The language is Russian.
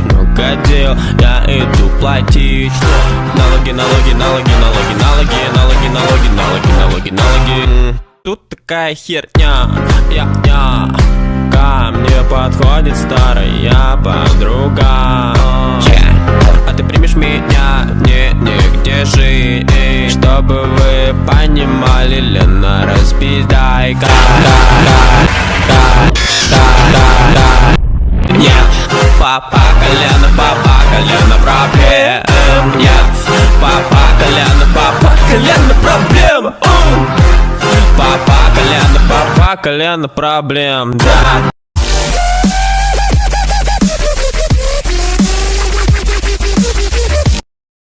крокодил Я иду платить. Налоги, налоги, налоги, налоги, налоги, налоги, налоги, налоги, налоги, налоги. Тут такая херня, я, я. Ко мне подходит старая подруга. А ты примешь меня, мне негде жить. Чтобы вы понимали, Лена, распиздай-ка папа колено, папа колено проблем. Нет, папа колено, папа колено проблем. Папа колено, папа колено проблем. Да